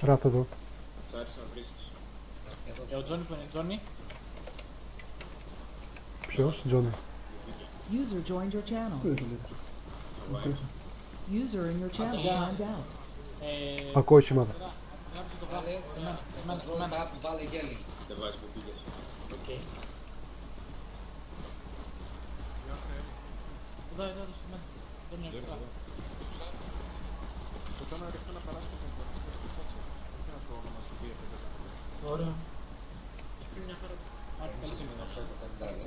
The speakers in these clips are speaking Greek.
Ράφ εδώ. Σ' άρεσε να βρίσκεις. Ε, ο Τζόνι που είναι Τζόνι. Ποιος, Τζόνι. User joined your channel. User in your channel yeah. timed out. Ε, Ακούω οχήματα. γράψε το Βάλε, πράγμα. Εμένα, εμένα, roll εμένα. up, βάλε γέλη. Δεν βάζει που πήγες. Οκ. Εδώ, εδώ, εδώ, σε μένα. Δεν είναι εδώ. Το κάνω έρχεται να περάσει το κομπονιστή στη σάτσα. Δεν ξέρω το όνομα στη βία και δεν Ωραίο. Μια χαρά. Άντε, καλή σήμερα. Αυτό το πεντάδε.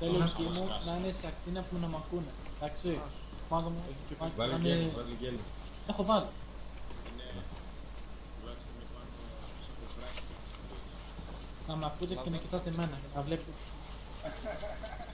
Θέλω οι σκηνοί μου να είναι σε ακτίνα που να μ' ακούνε. Εντάξει. Πάνω μου. πάνω- Βάλε να είναι- γέλη, βάλε γέλη. Έχω βάλει. Είναι τουλάχιστον είναι πάνω στο κοφράκι. Να μ' ακούτε και να κοιτάτε εμένα. Να βλέπετε.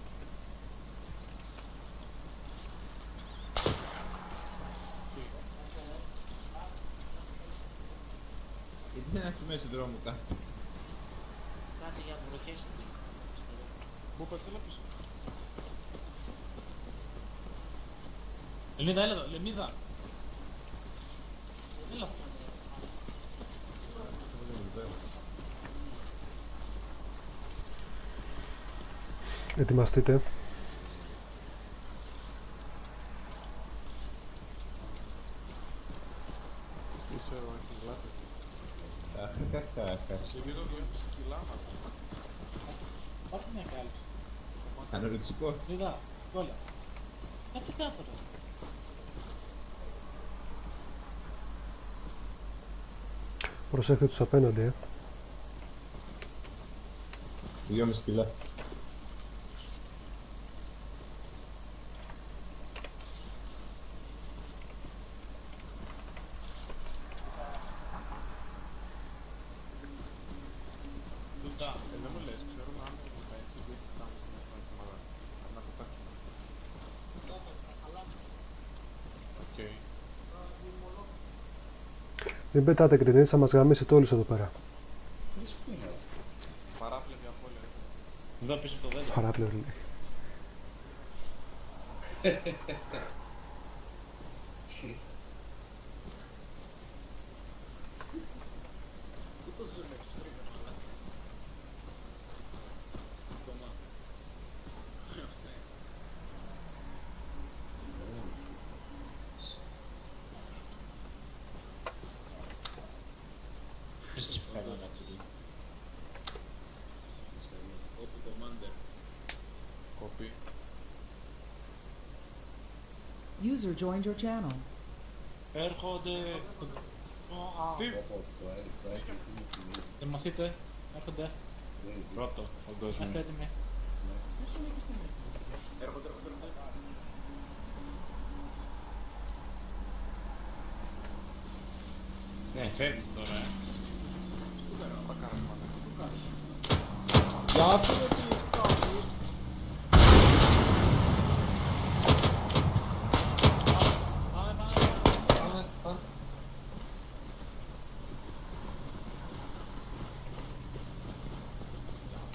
Γιατί δεν είναι στη μέση του δρόμου κάτι. Κάτσε για βροχές. Μου είπα, έλα πίσω. Λεμίδα, έλα εδώ, Λεμίδα. Έλα. Ετοιμαστείτε. Είσαι ο Αχιλάτης. Αχαχαχαχα. Σε βίντεο 2,5 κιλά, μα. Πάρτε μια κάλυψη. Ανορεξικός. Λεμίδα, κόλλα. Κάτσε κάτω ρε. Προσέχετε τους απέναντι, ε. 2,5 κιλά. Λουτά. Ε, δεν μου λες, ξέρουμε αν είναι έτσι, δεν κοιτάμε μέσα να κουμαδά. Να το παίξουμε. Οκ. Μην πετάτε γκρινίτς, θα μας γαμίσετε όλους εδώ πέρα. Παράπλευρη απώλεια. Εδώ πίσω από το δέντρο. Παράπλευρη. Κοπή. User joined your channel. Έρχονται. Steve. Πω, πω, το έλ- το έλ- τι μου θυμίζει. Ετοιμαστείτε. Έρχονται. Crazy. Πρώτο, παγκόσμιο. Είμαστε έτοιμοι. Έρχονται, έρχονται, έρχονται. Ναι, φεύγει τώρα. ε. Θα κάνουμε πάντα. Πάμε, πάμε. Πάμε, πάμε.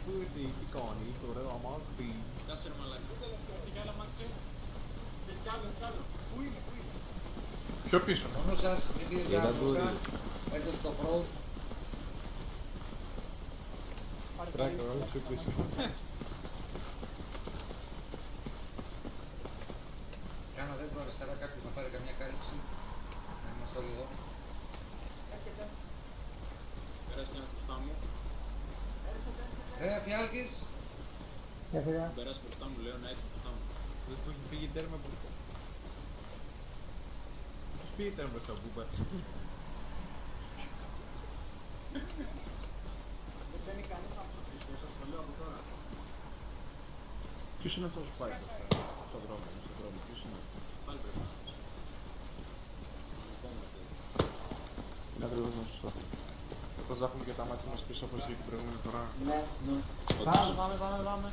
Πού ήρθε η τι κάνει, το ωραίο αμάξι. Σκάσε ρε μαλάκα. Πιο πίσω. Μόνο σας, μην πήρε Για τα άκουσα. μπουρί. Έχετε το pro. Τράκα, όλο πιο πίσω. Κάνα δέντρο αριστερά κάποιος να πάρει καμιά κάλυψη. Να είμαστε όλοι εδώ. Πέρασε ένας μπροστά μου. Ρε, Φιάλκης. Πέρασε μπροστά μου, λέω να έρθει μπροστά μου. Δεν τους έχει φύγει τέρμα μπροστά. Τους πήγε τέρμα μπροστά ο Μπούπατς. Ποιος είναι αυτός που πάει μπροστά, στον δρόμο. Πάλι πρέπει να είναι. Επόμενο παιδί. Είναι ακριβώς σωστό. Πώς θα έχουμε και τα μάτια μας πίσω όπως είχε την προηγούμενη φορά. Ναι, ναι. Όντως. Πάμε, πάμε, πάμε, πάμε.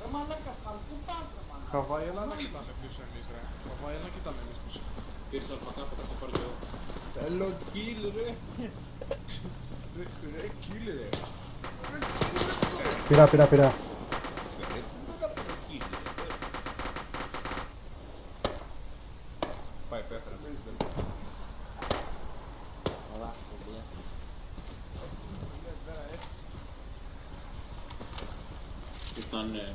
Ρε μαλάκα, πάμε, πού πας ρε μαλάκα; Χαβάη, έλα να κοιτάμε πίσω εμείς ρε. Χαβάη, έλα να κοιτάμε εμείς πίσω. Πήρες αλφακά, θα σε πάρω κι εγώ. Θέλω kill ρε. Ρε, ρε, kill ρε. Πειρά, πειρά, πειρά. Πάει, πέφερα. Καλά, παιδιά. Ήρθαν... ε,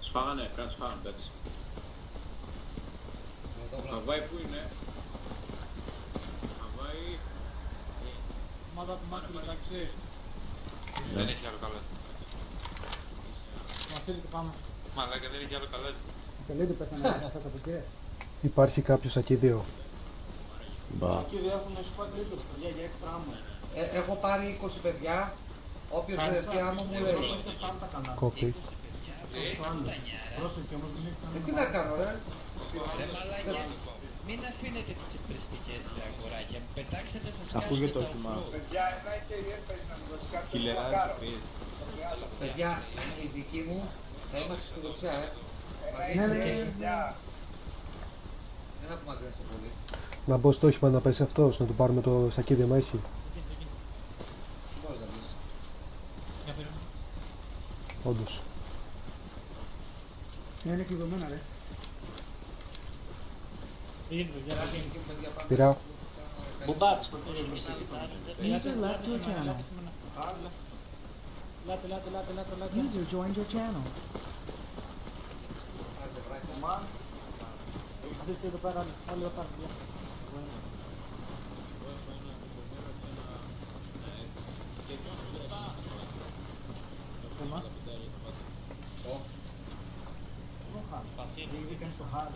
Σφάγανε, πρέπει να τους φάγανε, εντάξει. Εδώ Ο βλέπω. Χαβάη πού είναι; Χαβάη... Ομάδα του Μάκη, εντάξει. Δεν έχει άλλο καλό. Μας ήρθε πάμε. Μαλάκα δεν έχει άλλο καλό. Υπάρχει κάποιος ακίδιο. Εκεί δεν έχουν squad leaders, παιδιά, για έξτρα άμμο. Ε, έχω πάρει 20 παιδιά. Όποιος χρειαστεί άμμο μου λέει. Έχετε πάντα καλά. Κόπη. Πρόσεχε όμως, μην έχετε Ε, τι να κάνω ρε. Ρε μαλάκια, μην αφήνετε τις εμπριστικές ρε αγοράκια, πετάξτε θα σκάσουν Ακούγεται τα το έτοιμα. ουφρού. Χιλιαράδες τρεις. Παιδιά, οι δικοί μου θα είμαστε στη δεξιά, ε. Μαζί Ναι, με ναι, και- ναι. Δεν απομακρύνεστε πολύ. Να μπω στο όχημα να πέσει αυτός, να του πάρουμε το σακίδι άμα έχει. Μπορείς να μπεις. Για περίμενε. Όντως. Τι γίνεται, για Κάτι εκεί, παιδιά, πάμε. Πειρά. Μπουμπάτς, κοντήρες με User left your channel. Λάτε, λάτε, λάτε, λάτε, λάτε. User joined your channel. Άντε, βράκια. Αφήστε εδώ πέρα, όλοι, όλοι εδώ πέρα, παιδιά. Εμάς. Ω. Βγήκαν στο χάρι.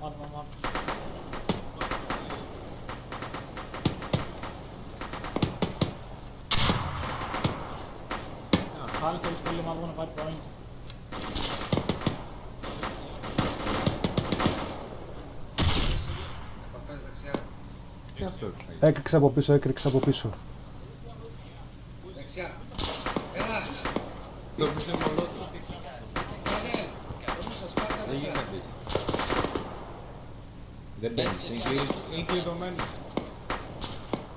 Μάτω, μάτω. Πάλι θέλεις πολύ μαύρο να πάρει point. Παπές δεξιά. Έκρηξα από πίσω, έκρηξα από πίσω. Δεξιά. Έλα. Το πιστεύω όλο του. Κάνε. Νομίζω σπάρτα Δεν δεξιά. γίνεται. Δεν μπαίνεις. είναι κλειστό. Είναι κλειδωμένο.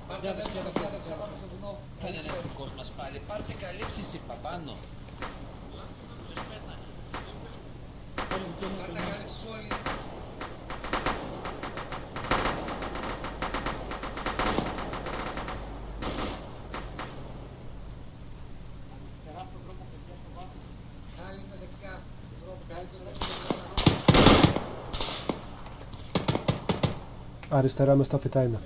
Σπάρτα δεξιά, δεξιά, δεξιά, πάνω στο βουνό. Κάνε ένα δικός μας πάλι, πάρτε καλύψεις είπα πάνω. Όλοι δικοί μου Πάρτα κάλυψη όλοι. τεράστιο δρόμο παιδιά στο βάθος. Άλλοι είναι δεξιά. Δρόμο, καλύτερα. Αριστερά μες στα φυτά είναι.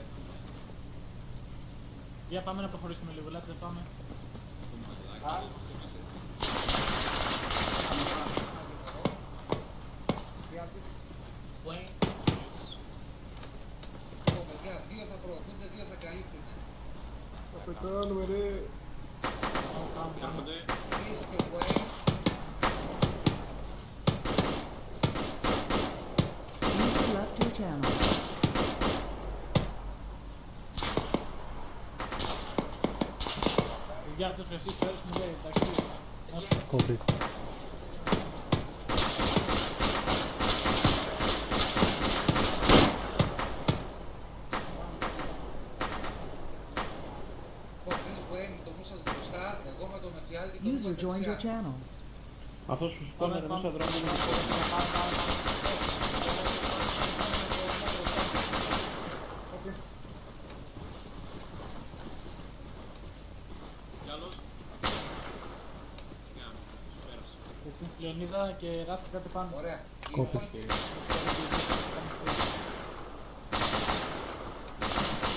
Για πάμε να προχωρήσουμε λίγο, ελάτε πάμε. Ω, παιδιά, δύο θα προωθούνται, δύο θα καλύπτουν. Θα πετάνουμε ρε. Πάμε, πάμε, πάμε. Έρχονται. Τρεις και Wayne. User left your channel. Αυτός ο εσείς πέρας μου λέει, εντάξει. Κόπη. Ω, τρεις Wayne, το μουσας μπροστά. Εγώ με τον εφιάλτη το User μουσας joined your δεξιά. channel. Αυτός σου Πάμε, σηκώνει πάμε, μέσα δρόμο. πάμε, πάμε, πάμε. Κι άλλος. Για να μην πέρασε. Εσύ, Λεωνίδα και Ράφη κάτι πάνω. Ωραία. Κόπη.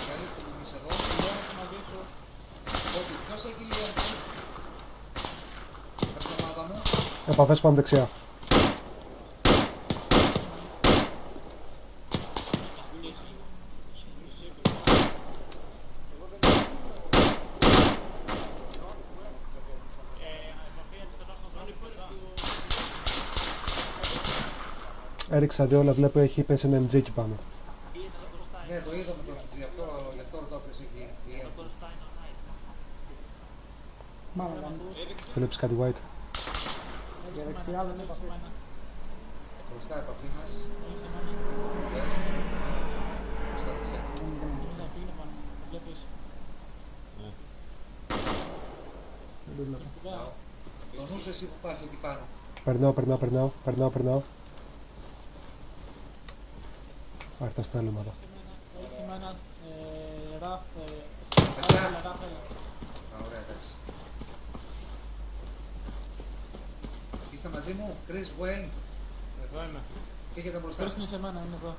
Καλύπτουν εμείς εδώ. ρίξατε όλα, βλέπω έχει πέσει ένα MG εκεί πάνω. Ναι, το είδαμε το MG, γι' αυτό, γι αυτό το έπρεπε εκεί. Βλέπεις κάτι white; Μπροστά μας. Νους εσύ που πας εκεί πάνω. Περνάω, περνάω, περνάω. Άρα τα στάλματα. Έχει με ραφ... Είστε μαζί μου, Chris Wayne. Εδώ είμαι. Και έχετε μπροστά. Chris είναι σε μένα, είναι εδώ.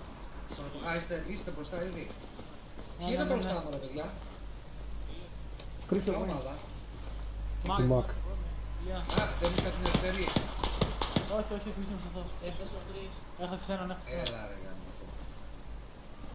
Α, είστε, είστε μπροστά ήδη. Ναι, Ποιοι είναι ναι, ναι, μπροστά μου, τα παιδιά. Chris και ομάδα. Μακ. Μακ. Δεν είστε την αριστερή. Όχι, όχι, όχι, όχι, όχι, όχι, όχι, όχι,